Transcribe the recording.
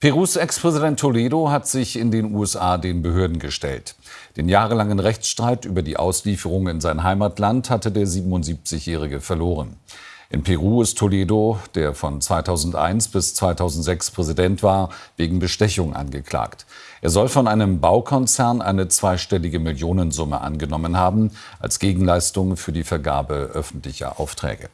Perus Ex-Präsident Toledo hat sich in den USA den Behörden gestellt. Den jahrelangen Rechtsstreit über die Auslieferung in sein Heimatland hatte der 77-Jährige verloren. In Peru ist Toledo, der von 2001 bis 2006 Präsident war, wegen Bestechung angeklagt. Er soll von einem Baukonzern eine zweistellige Millionensumme angenommen haben, als Gegenleistung für die Vergabe öffentlicher Aufträge.